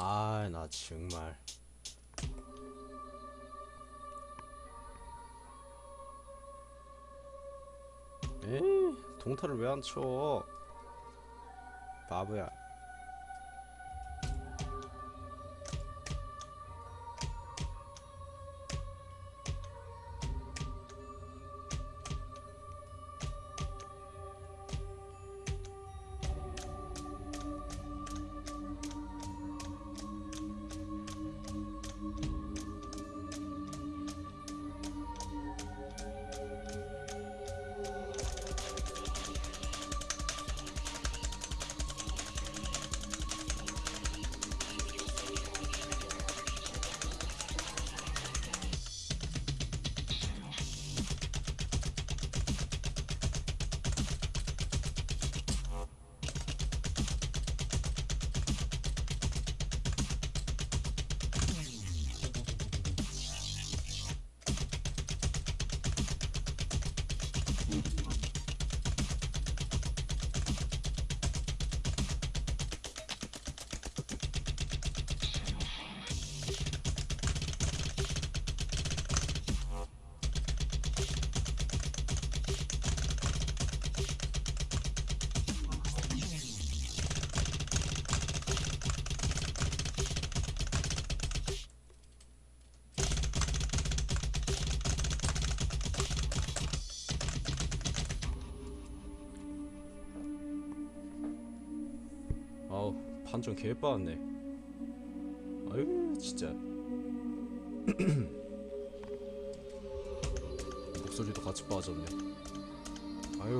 아, 나 정말. 에이, 동타를 왜 안 쳐? 바보야. 아우, 판정 개 빠았네. 아유, 진짜. 목소리도 같이 빠졌네. 아유.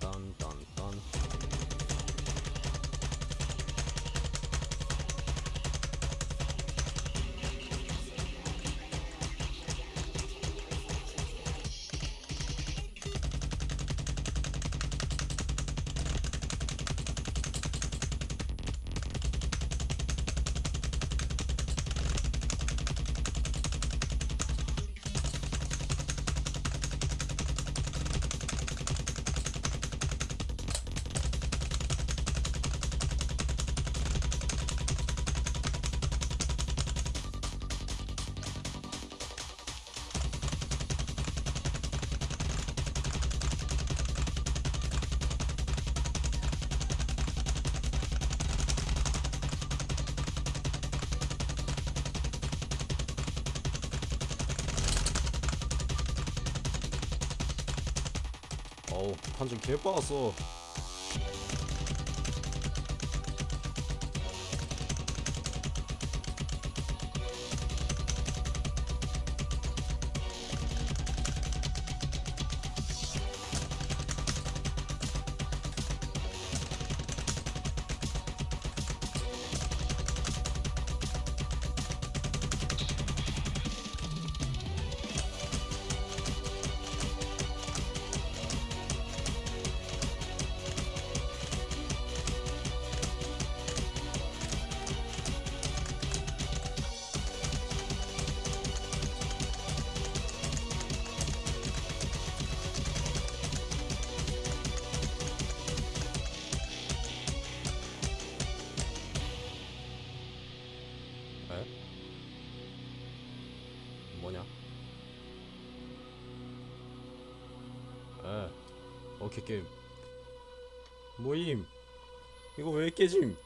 dun, dun. 어우, 판정 개빠았어. 오케이 게임. 모임. 이거 왜 깨짐?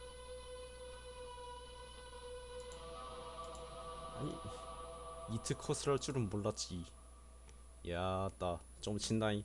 아니, 이트 컷을 할 줄은 몰랐지. 야, 따, 좀 친다잉.